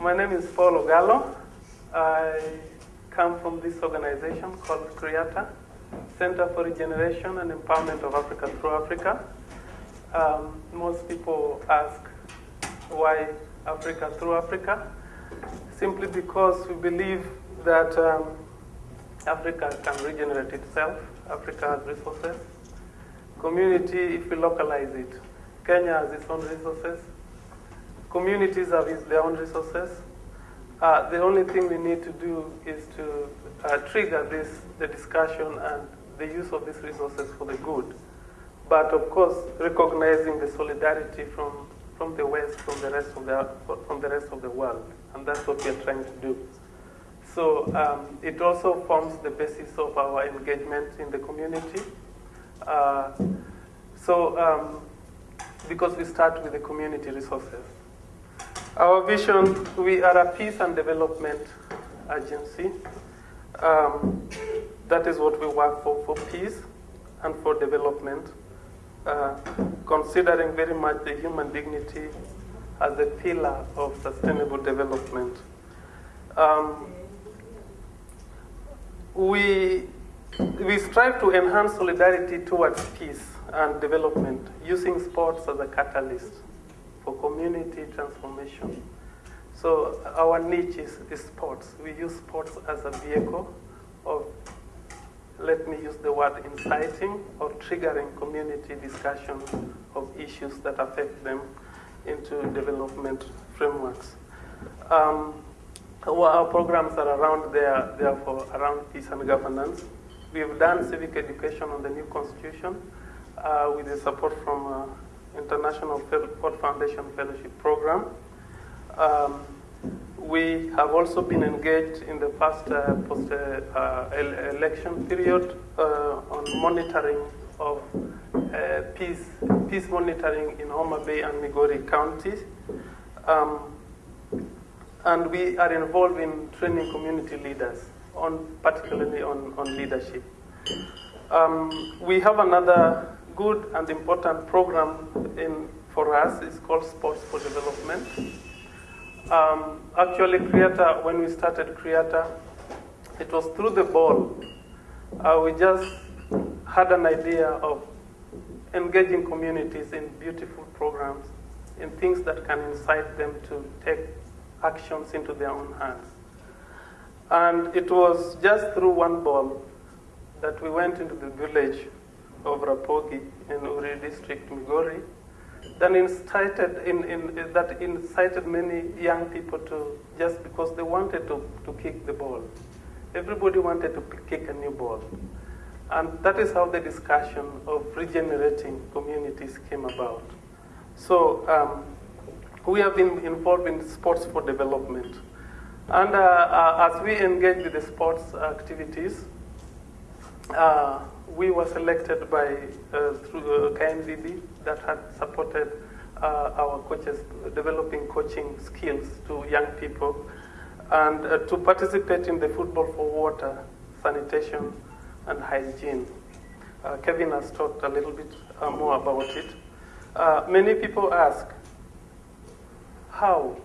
My name is Paul Ogallo. I come from this organization called CREATA, Center for Regeneration and Empowerment of Africa through Africa. Um, most people ask why Africa through Africa, simply because we believe that um, Africa can regenerate itself. Africa has resources. Community, if we localize it, Kenya has its own resources. Communities have their own resources. Uh, the only thing we need to do is to uh, trigger this, the discussion and the use of these resources for the good. But of course, recognizing the solidarity from, from the West, from the, rest of the, from the rest of the world. And that's what we're trying to do. So um, it also forms the basis of our engagement in the community. Uh, so um, because we start with the community resources. Our vision, we are a peace and development agency. Um, that is what we work for, for peace and for development, uh, considering very much the human dignity as a pillar of sustainable development. Um, we, we strive to enhance solidarity towards peace and development using sports as a catalyst for community transformation. So our niche is, is sports. We use sports as a vehicle of, let me use the word inciting or triggering community discussion of issues that affect them into development frameworks. Um, our, programs are around there, therefore, around peace and governance. We've done civic education on the new constitution uh, with the support from uh, International Ford Foundation Fellowship Program. Um, we have also been engaged in the past uh, post-election period on monitoring of peace, peace monitoring in Homa Bay and Migori counties. Um, and we are involved in training community leaders, on, particularly on, on leadership. Um, we have another good and important program in, for us. It's called Sports for Development. Um, actually, CREATA, when we started CREATA, it was through the ball. Uh, we just had an idea of engaging communities in beautiful programs, in things that can incite them to take actions into their own hands. And it was just through one ball that we went into the village of Rapogi in Uri district, Migori, then incited in, in, that incited many young people to, just because they wanted to, to kick the ball. Everybody wanted to kick a new ball. And that is how the discussion of regenerating communities came about. So um, we have been involved in sports for development. And uh, uh, as we engage with the sports activities, uh, we were selected by uh, through uh, KNVB that had supported uh, our coaches developing coaching skills to young people and uh, to participate in the football for water, sanitation, and hygiene. Kevin has talked a little bit more about it. many people ask, how?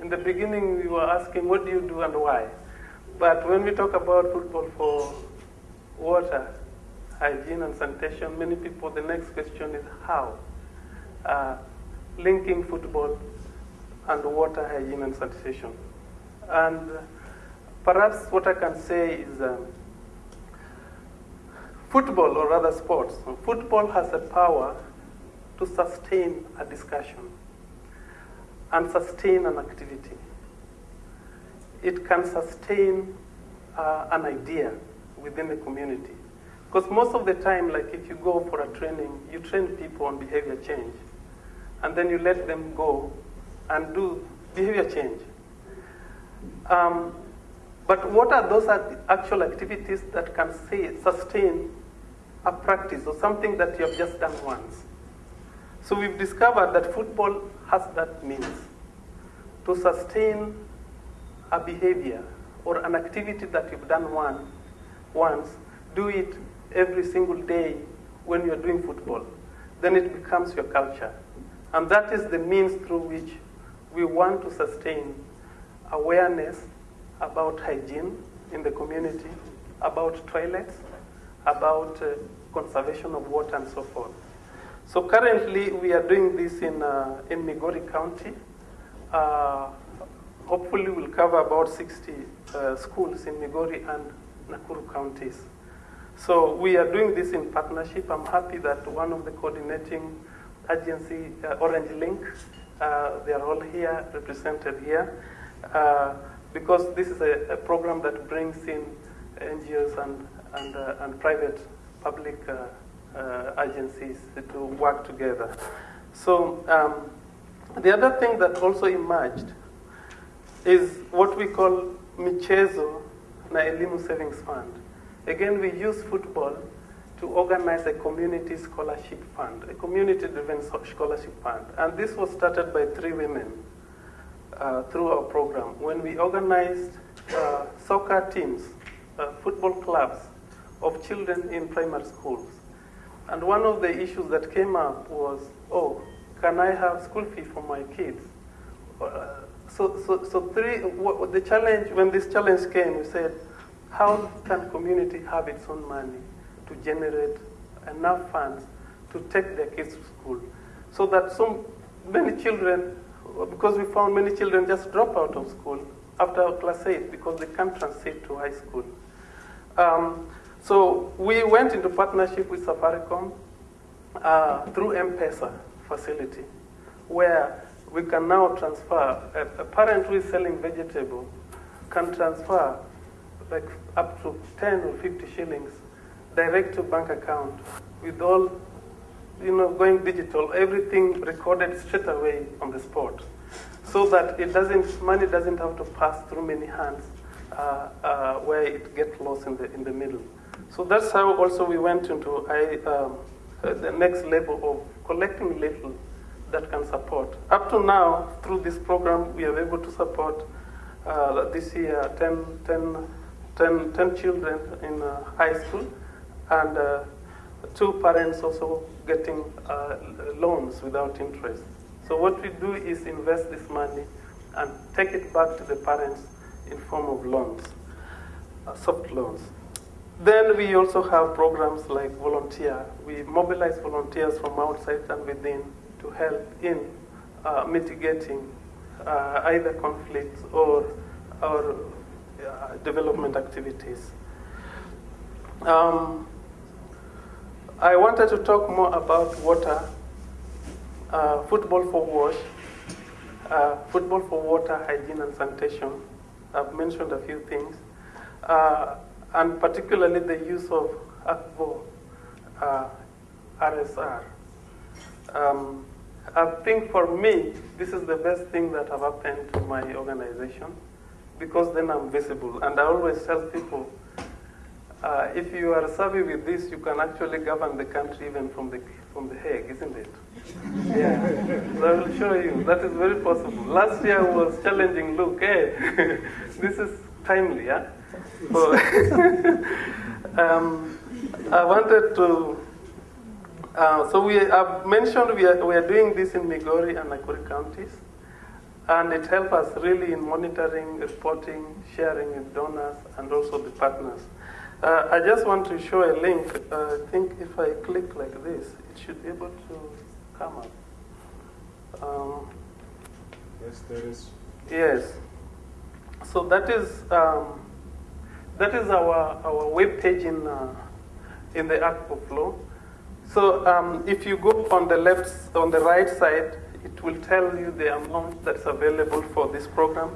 In the beginning, we were asking, what do you do and why? But when we talk about football for water, hygiene and sanitation, many people, the next question is how? Uh, linking football and water, hygiene and sanitation. And perhaps what I can say is um, football, or rather sports, football has a power to sustain a discussion and sustain an activity. It can sustain uh, an idea within the community. Because most of the time, like if you go for a training, you train people on behavior change. And then you let them go and do behavior change. Um, but what are those actual activities that can say, sustain a practice or something that you have just done once? So we've discovered that football has that means to sustain a behavior or an activity that you've done one, once, do it every single day when you're doing football, then it becomes your culture. And that is the means through which we want to sustain awareness about hygiene in the community, about toilets, about uh, conservation of water and so forth. So currently we are doing this in, uh, in Migori County. Uh, hopefully we'll cover about 60 uh, schools in Migori and Nakuru counties. So we are doing this in partnership. I'm happy that one of the coordinating agency, uh, Orange Link, uh, they are all here, represented here, uh, because this is a, a, program that brings in NGOs and, and, uh, and private public uh, uh, agencies to work together. So um, the other thing that also emerged is what we call Michezo na Elimu Savings Fund. Again, we use football to organize a community scholarship fund, a community-driven scholarship fund. And this was started by three women uh, through our program. When we organized uh, soccer teams, uh, football clubs of children in primary schools. And one of the issues that came up was, oh, can I have school fee for my kids? Uh, so, so, so three, what, the challenge, when this challenge came, we said, how can community have its own money to generate enough funds to take their kids to school? So that so many children, because we found many children just drop out of school after class 8 because they can't transit to high school. Um, so we went into partnership with Safaricom uh, through M-Pesa facility, where we can now transfer, a, a parent who is selling vegetable can transfer like up to 10 or 50 shillings direct to bank account with all, you know, going digital, everything recorded straight away on the spot. So that it doesn't, money doesn't have to pass through many hands uh, uh, where it gets lost in the, in the middle. So that's how also we went into I, um, uh, the next level of collecting little that can support. Up to now, through this program, we are able to support uh, this year 10, 10, 10, 10 children in uh, high school and uh, two parents also getting uh, loans without interest. So what we do is invest this money and take it back to the parents in form of loans, soft loans. Then we also have programs like volunteer. We mobilize volunteers from outside and within to help in uh, mitigating uh, either conflicts or, or uh, development activities. Um, I wanted to talk more about water, uh, football for wash, uh, football for water, hygiene and sanitation. I've mentioned a few things, uh, and particularly the use of Akvo RSR. Um, I think for me, this is the best thing that have happened to my organization because then I'm visible. And I always tell people, uh, if you are savvy with this, you can actually govern the country even from the, from the Hague, isn't it? yeah. So I will show you. That is very possible. Last year I was challenging Luke, hey, this is timely, yeah? So, um, I wanted to uh, so we have mentioned we are, we are doing this in Migori and Nakuru counties, and it helps us really in monitoring, reporting, sharing with donors, and also the partners. Uh, I just want to show a link. Uh, I think if I click like this, it should be able to come up. Um, yes, there is. Yes. So that is um, that is our our web page in uh, in the Akvo Flow. So um, if you go on the left, on the right side, it will tell you the amount that's available for this program.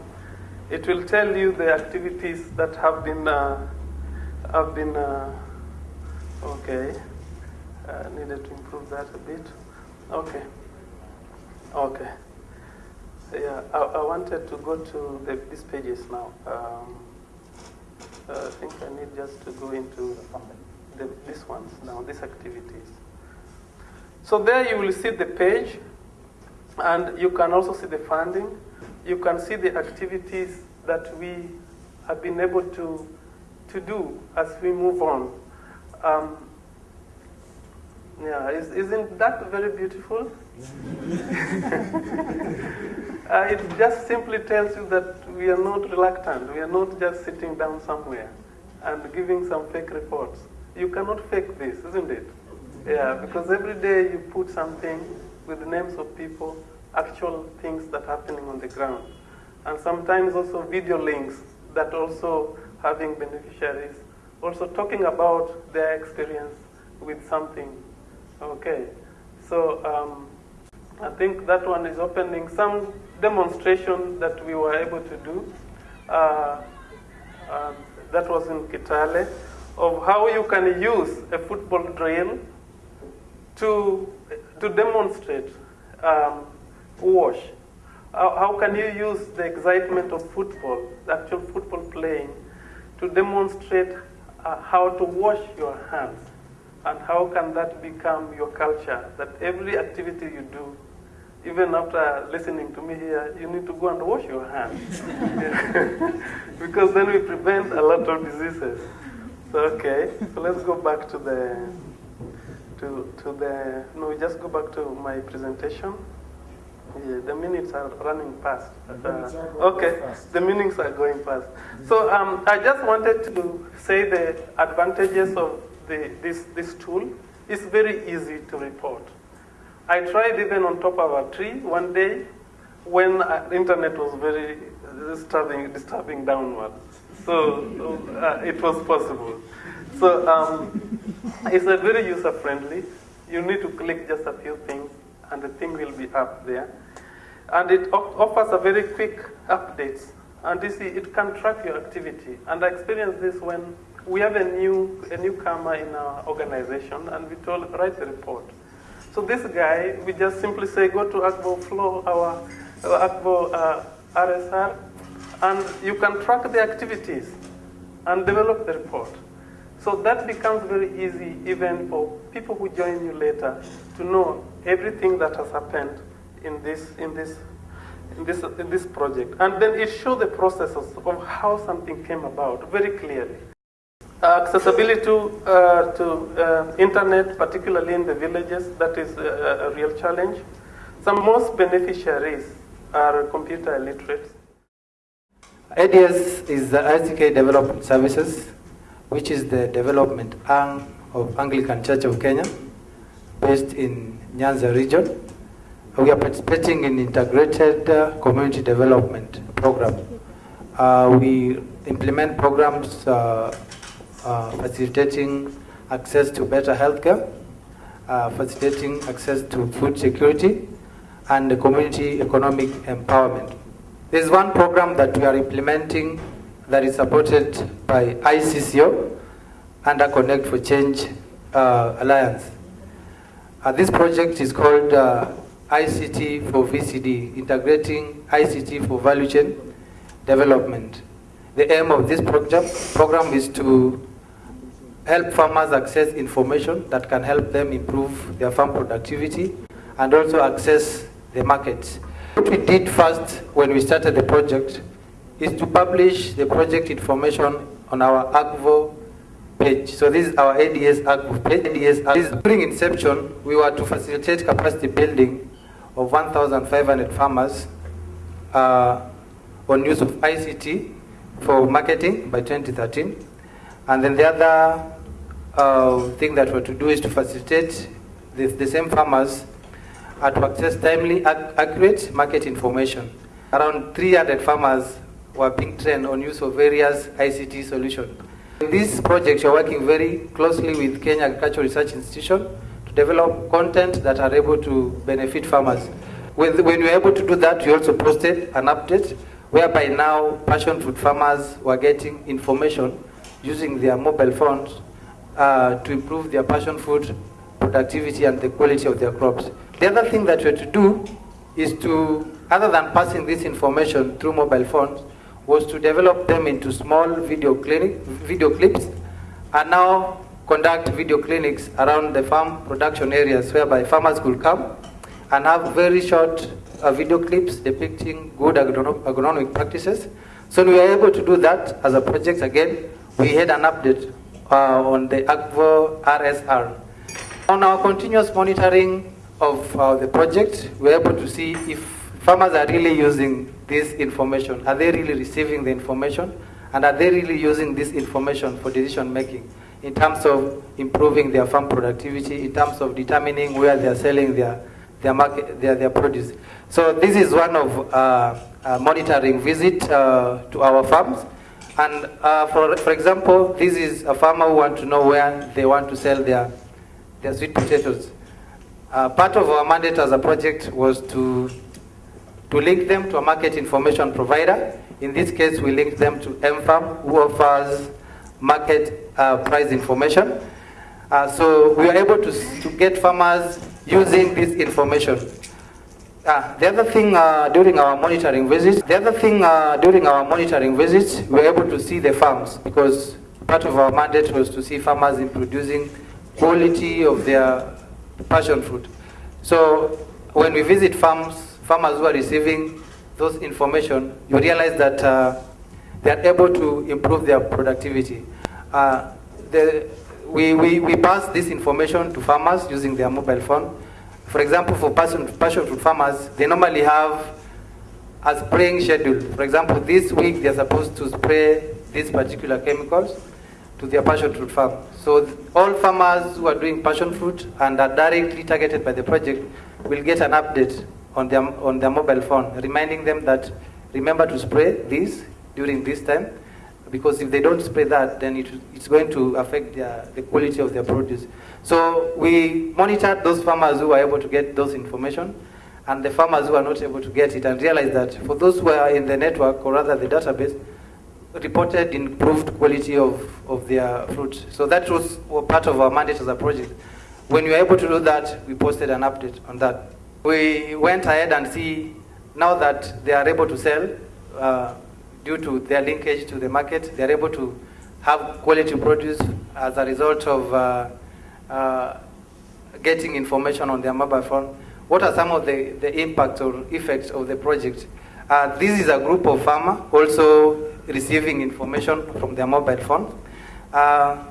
It will tell you the activities that have been uh, have been uh, okay. Uh, needed to improve that a bit. Okay. Okay. Yeah, I, I wanted to go to the, these pages now. Um, I think I need just to go into the, these ones now, these activities. So there you will see the page, and you can also see the funding. You can see the activities that we have been able to, to do as we move on. Um, Yeah, is, isn't that very beautiful? uh, it just simply tells you that we are not reluctant. We are not just sitting down somewhere and giving some fake reports. You cannot fake this, isn't it? Yeah, because every day you put something with the names of people, actual things that are happening on the ground. And sometimes also video links that also having beneficiaries, also talking about their experience with something. Okay, so um, I think that one is opening some demonstration that we were able to do. Uh, uh, that was in Kitale, of how you can use a football drill to, to demonstrate um, wash. How, how can you use the excitement of football, the actual football playing, to demonstrate uh, how to wash your hands? And how can that become your culture? That every activity you do, even after listening to me here, you need to go and wash your hands. because then we prevent a lot of diseases. So, okay, so let's go back to the, to, to the, no, we just go back to my presentation. Yeah, the minutes are running fast. The going okay, fast. the minutes are going fast. So um, I just wanted to say the advantages of the, this, this tool. It's very easy to report. I tried even on top of a tree one day when uh, the internet was very disturbing, disturbing downwards. So uh, it was possible. So um, it's a very user friendly. You need to click just a few things and the thing will be up there. And it offers a very quick updates. And you see, it can track your activity. And I experienced this when we have a new a newcomer in our organization, and we told write a report. So this guy, we just simply say go to Akvo Flow, our, our Akvo uh, RSR, and you can track the activities and develop the report. So that becomes very easy even for people who join you later to know everything that has happened in this in this in this in this project. And then it shows the processes of how something came about very clearly. Uh, accessibility to, uh, to uh, internet, particularly in the villages, that is a, a real challenge. Some most beneficiaries are computer illiterate. ADS is the ACK Development Services, which is the development arm of Anglican Church of Kenya, based in Nyanza region. We are participating in integrated uh, community development program. Uh, we implement programs uh, uh, facilitating access to better healthcare, uh, facilitating access to food security, and community economic empowerment. There is one program that we are implementing that is supported by ICCO under Connect for Change uh, Alliance. Uh, this project is called uh, ICT for VCD, integrating ICT for value chain development. The aim of this program, program is to help farmers access information that can help them improve their farm productivity and also access the markets. What we did first when we started the project is to publish the project information on our Akvo page. So this is our ADS Akvo page. ADS, Akvo. during inception, we were to facilitate capacity building of 1,500 farmers uh, on use of ICT for marketing by 2013. And then the other uh, thing that we're to do is to facilitate the, the same farmers uh, to access timely, ac- accurate market information. Around 300 farmers were being trained on use of various ICT solutions. In this project, you're working very closely with Kenya Agricultural Research Institution to develop content that are able to benefit farmers. When, we were able to do that, we also posted an update whereby now passion fruit farmers were getting information using their mobile phones uh, to improve their passion fruit productivity and the quality of their crops. The other thing that we have to do is to, other than passing this information through mobile phones, was to develop them into small video clinic, video clips, and now conduct video clinics around the farm production areas whereby farmers could come and have very short uh, video clips depicting good agrono- agronomic practices. So we were able to do that as a project again. We had an update uh, on the Akvo RSR. On our continuous monitoring of uh, the project, we're able to see if farmers are really using this information. Are they really receiving the information? And are they really using this information for decision making in terms of improving their farm productivity, in terms of determining where they're selling their, their, market, their, their produce? So this is one of uh, a monitoring visit uh, to our farms. And uh, for, for example, this is a farmer who want to know where they want to sell their, their sweet potatoes. Uh, part of our mandate as a project was to, to link them to a market information provider. In this case, we linked them to MFARM, who offers market uh, price information. Uh, so we were able to, to get farmers using this information. Uh, the other thing uh, during our monitoring visits, the other thing uh, during our monitoring visits, we were able to see the farms because part of our mandate was to see farmers in producing quality of their passion fruit. So when we visit farms, farmers who are receiving those information, you realize that uh, they are able to improve their productivity. Uh, the, we, we, we pass this information to farmers using their mobile phone. For example, for passion, passion fruit farmers, they normally have a spraying schedule. For example, this week they're supposed to spray these particular chemicals to their passion fruit farm. So all farmers who are doing passion fruit and are directly targeted by the project will get an update on their, on their mobile phone, reminding them that remember to spray this during this time, because if they don't spray that, then it, it's going to affect their, the quality of their produce. So we monitored those farmers who were able to get those information, and the farmers who are not able to get it, and realized that for those who are in the network, or rather the database, reported improved quality of, of their fruit. So that was part of our mandate as a project. When we were able to do that, we posted an update on that. We went ahead and see now that they are able to sell uh, due to their linkage to the market, they are able to have quality produce as a result of uh, uh, getting information on their mobile phone. What are some of the, the impacts or effects of the project? Uh, this is a group of farmers also receiving information from their mobile phone. Uh,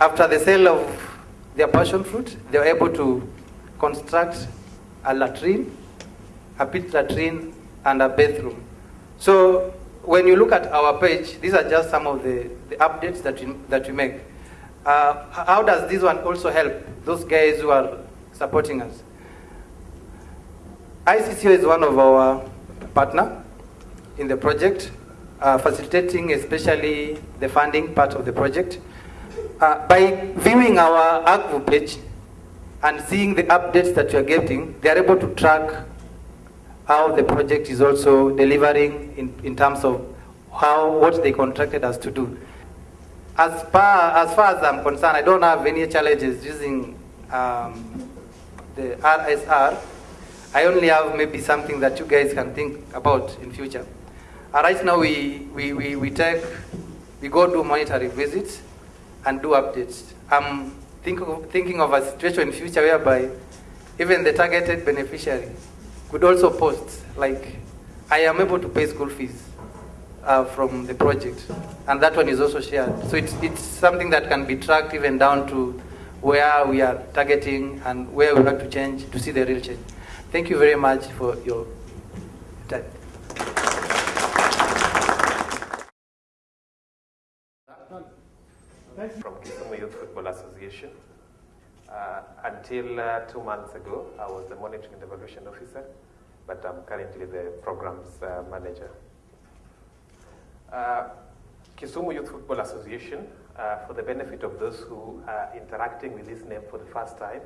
after the sale of their passion fruit, they were able to construct a latrine, a pit latrine, and a bathroom. So when you look at our page, these are just some of the, the updates that we, that we make. Uh, how does this one also help those guys who are supporting us? ICCO is one of our partner in the project, uh, facilitating especially the funding part of the project. Uh, by viewing our Akvo page and seeing the updates that you are getting, they are able to track how the project is also delivering in, in terms of how what they contracted us to do. As far, as far as I'm concerned, I don't have any challenges using um, the RSR. I only have maybe something that you guys can think about in future. Uh, right now, we, we, we, we take, we go do monetary visits and do updates. I'm think of, thinking of a situation in future whereby even the targeted beneficiary could also post, like, I am able to pay school fees uh, from the project, and that one is also shared. So it's, it's something that can be tracked even down to where we are targeting and where we have to change to see the real change. Thank you very much for your time. From Kisumu Youth Football Association. Uh, until uh, two months ago, I was the monitoring and evaluation officer, but I'm currently the programs uh, manager. Uh, Kisumu Youth Football Association, uh, for the benefit of those who are interacting with this name for the first time,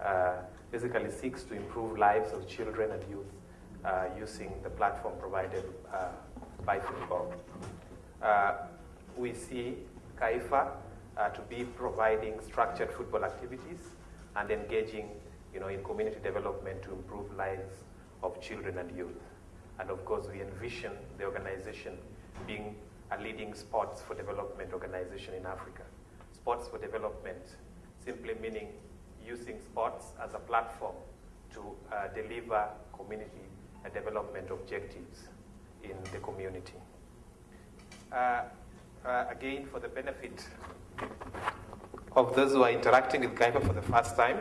uh, basically seeks to improve lives of children and youth using the platform provided by football. we see KAIFA uh, to be providing structured football activities and engaging you know, in community development to improve lives of children and youth. And of course, we envision the organization being a leading sports for development organization in Africa. Sports for development simply meaning using sports as a platform to uh, deliver community uh, development objectives in the community. Uh, uh, again, for the benefit of those who are interacting with Kaifa for the first time,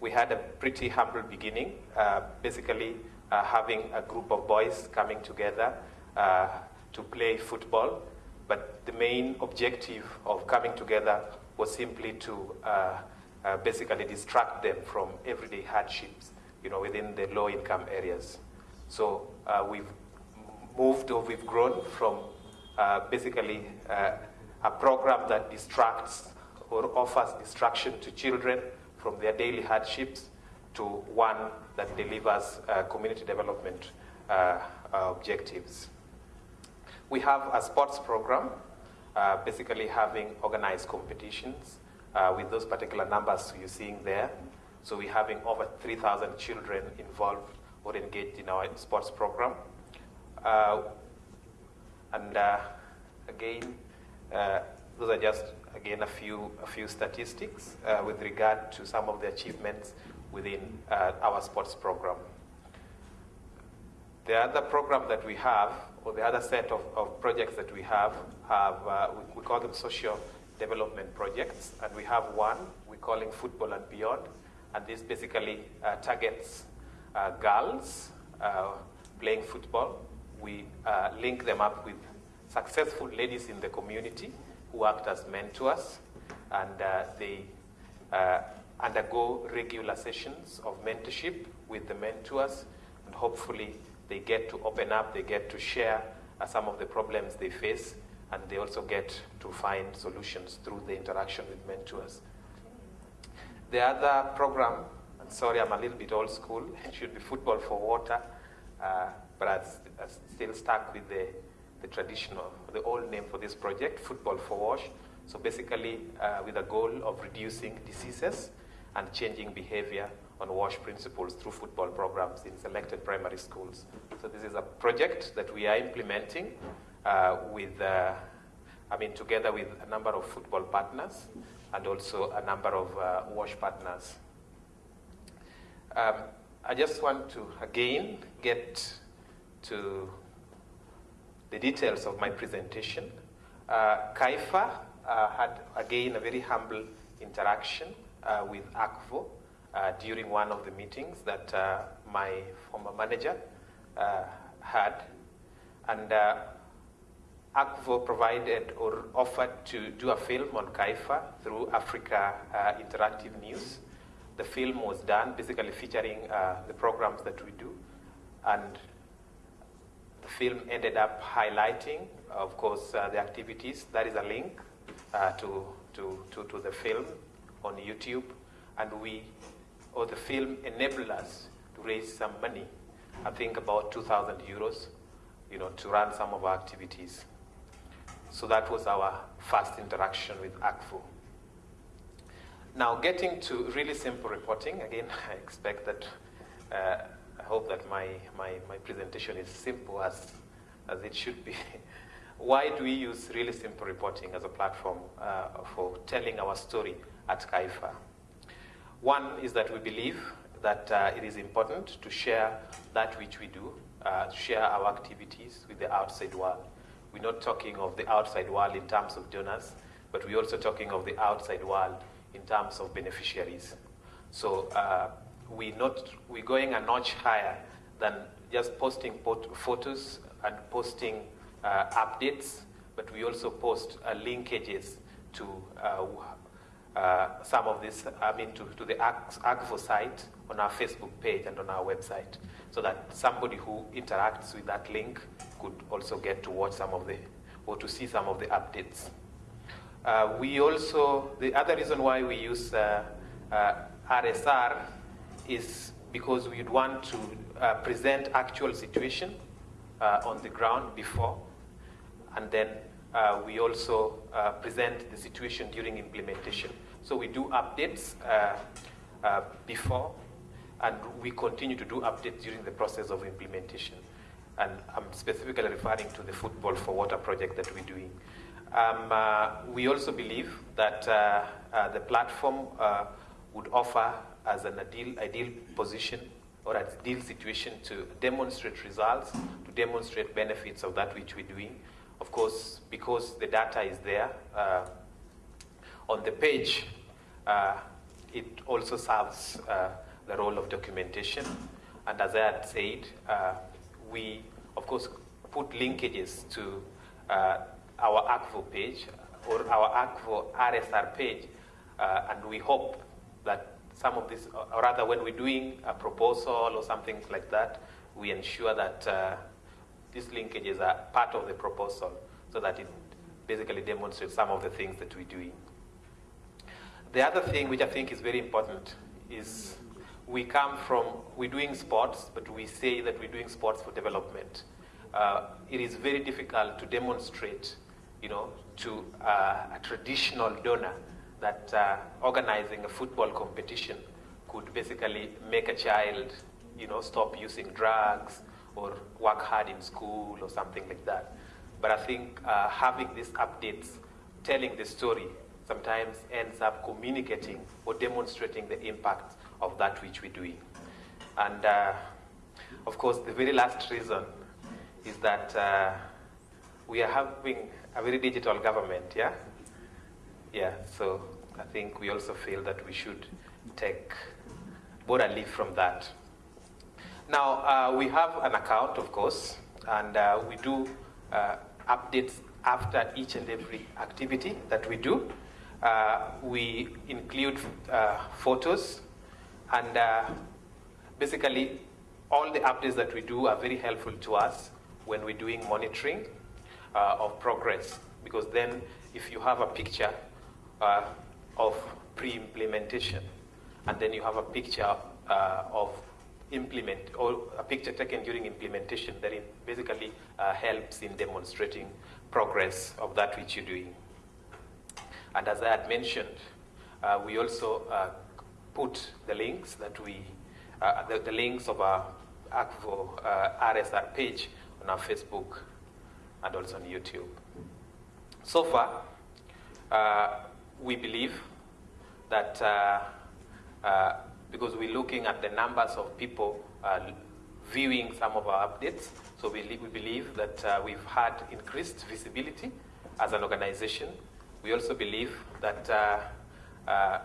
we had a pretty humble beginning, uh, basically uh, having a group of boys coming together uh, to play football. But the main objective of coming together was simply to uh, uh, basically distract them from everyday hardships, you know, within the low-income areas. So we've moved or we've grown from basically a program that distracts or offers distraction to children from their daily hardships to one that delivers uh, community development uh, objectives. We have a sports program, uh, basically having organized competitions uh, with those particular numbers you're seeing there. So we're having over 3,000 children involved or engaged in our sports program. Uh, and uh, again, those are just again, a few, a few statistics uh, with regard to some of the achievements within uh, our sports program. The other program that we have, or the other set of, of projects that we have, have uh, we, we, call them social development projects, and we have one we're calling Football and Beyond, and this basically uh, targets uh, girls uh, playing football. We link them up with successful ladies in the community who act as mentors, and uh, they uh, undergo regular sessions of mentorship with the mentors, and hopefully they get to open up, they get to share uh, some of the problems they face, and they also get to find solutions through the interaction with mentors. The other program, and sorry, I'm a little bit old school, it should be Football for Water, uh, but I'm still stuck with the the traditional, the old name for this project, Football for Wash. So basically, uh, with a goal of reducing diseases and changing behavior on WASH principles through football programs in selected primary schools. So this is a project that we are implementing uh, with, uh, I mean, together with a number of football partners and also a number of uh, WASH partners. Um, I just want to again get to the details of my presentation. Uh, Kaifa uh, had, again, a very humble interaction uh, with Akvo uh, during one of the meetings that uh, my former manager uh, had. And Akvo provided or offered to do a film on Kaifa through Africa Interactive News. The film was done basically featuring the programs that we do. And the film ended up highlighting, of course, uh, the activities. That is a link uh, to, to, to, to, the film on YouTube. And we, or the film enabled us to raise some money, I think about 2,000 euros, you know, to run some of our activities. So that was our first interaction with Akvo. Now, getting to really simple reporting, again, I expect that uh, I hope that my, my, my presentation is simple as, as it should be. Why do we use really simple reporting as a platform uh, for telling our story at Kaifa? One is that we believe that uh, it is important to share that which we do, uh, share our activities with the outside world. We're not talking of the outside world in terms of donors, but we're also talking of the outside world in terms of beneficiaries. So uh, we not, we're going a notch higher than just posting photos and posting uh, updates, but we also post uh, linkages to uh, uh some of this, I mean, to, to the Akvo site on our Facebook page and on our website, so that somebody who interacts with that link could also get to watch some of the, or to see some of the updates. Uh, we also, the other reason why we use uh, RSR is because we'd want to uh, present actual situation uh, on the ground before, and then uh, we also uh, present the situation during implementation. So we do updates uh, uh, before, and we continue to do updates during the process of implementation. And I'm specifically referring to the Football for Water project that we're doing. Um, we also believe that the platform would offer as an ideal, ideal position or ideal situation to demonstrate results, to demonstrate benefits of that which we're doing. Of course, because the data is there uh, on the page, uh, it also serves uh, the role of documentation. And as I had said, uh, we, of course, put linkages to uh, our Akvo page or our Akvo RSR page, uh, and we hope that some of this, or rather when we're doing a proposal or something like that, we ensure that uh, these linkages are part of the proposal so that it basically demonstrates some of the things that we're doing. The other thing which I think is very important is we come from, we're doing sports, but we say that we're doing sports for development. Uh, it is very difficult to demonstrate, you know, to uh, a traditional donor that uh, organizing a football competition could basically make a child, you know, stop using drugs or work hard in school or something like that. But I think uh, having these updates, telling the story, sometimes ends up communicating or demonstrating the impact of that which we're doing. And uh, of course, the very last reason is that uh, we are having a very digital government, yeah? Yeah, so I think we also feel that we should take both a leaf from that. Now, uh, we have an account, of course, and uh, we do uh, updates after each and every activity that we do. Uh, we include uh, photos, and uh, basically, all the updates that we do are very helpful to us when we're doing monitoring of progress, because then if you have a picture of pre-implementation, and then you have a picture of implement or a picture taken during implementation that basically uh, helps in demonstrating progress of that which you're doing. And as I had mentioned, uh, we also uh, put the links that we, uh, the, the, links of our Akvo RSR page on our Facebook and also on YouTube. So far, uh, we believe that uh, because we're looking at the numbers of people uh, viewing some of our updates. So we, we believe that uh, we've had increased visibility as an organization. We also believe that uh, uh,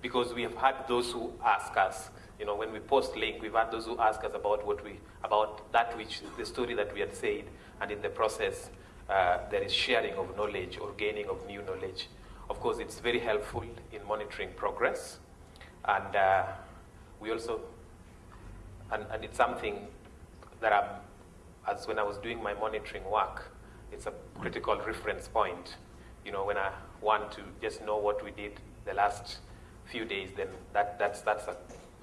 because we have had those who ask us, you know, when we post link, we've had those who ask us about what we, about that which, the story that we had said, and in the process, uh, there is sharing of knowledge or gaining of new knowledge. Of course, it's very helpful in monitoring progress. And uh, we also, and, and it's something that I'm, as when I was doing my monitoring work, it's a critical reference point. You know, when I want to just know what we did the last few days, then that, that's, that's a,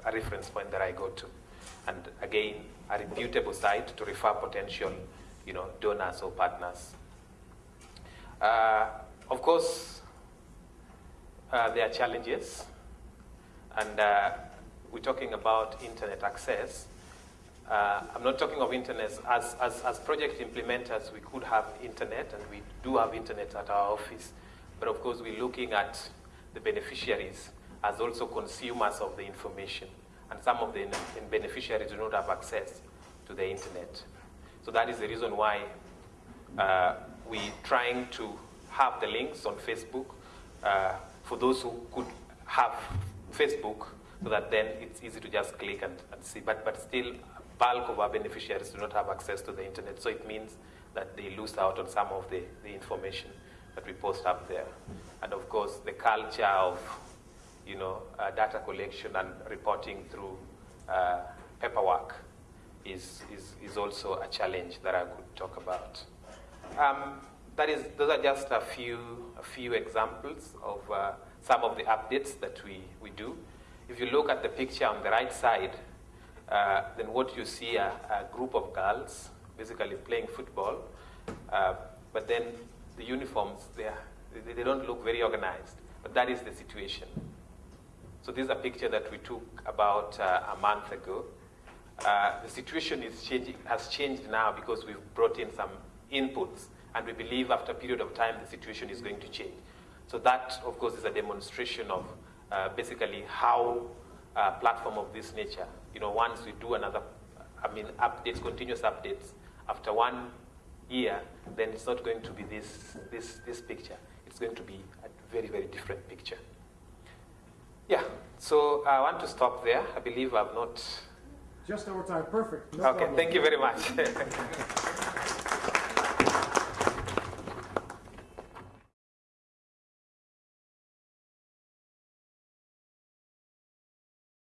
a reference point that I go to. And again, a reputable site to refer potential, you know, donors or partners. Uh, of course, uh, there are challenges and uh, we're talking about internet access. Uh, I'm not talking of internet. As, as, as project implementers, we could have internet, and we do have internet at our office. But of course, we're looking at the beneficiaries as also consumers of the information. And some of the beneficiaries do not have access to the internet. So that is the reason why uh, we're trying to have the links on Facebook uh, for those who could have Facebook so that then it's easy to just click and, and see. But, but still, bulk of our beneficiaries do not have access to the internet. So it means that they lose out on some of the, the information that we post up there. And of course, the culture of you know, uh, data collection and reporting through uh, paperwork is, is, is also a challenge that I could talk about. Um, that is, those are just a few, a few examples of uh, some of the updates that we, we do. If you look at the picture on the right side, uh, then what you see are a group of girls basically playing football, uh, but then the uniforms, they, they don't look very organized, but that is the situation. So this is a picture that we took about uh, a month ago. Uh, the situation is changing, has changed now because we've brought in some inputs, and we believe after a period of time the situation is going to change. So that, of course, is a demonstration of uh, basically how a uh, platform of this nature, you know, once we do another, I mean, updates, continuous updates, after one year, then it's not going to be this, this, this picture. It's going to be a very, very different picture. Yeah, so I want to stop there. I believe I've not. Just over time, perfect. No okay, problem. thank you very much.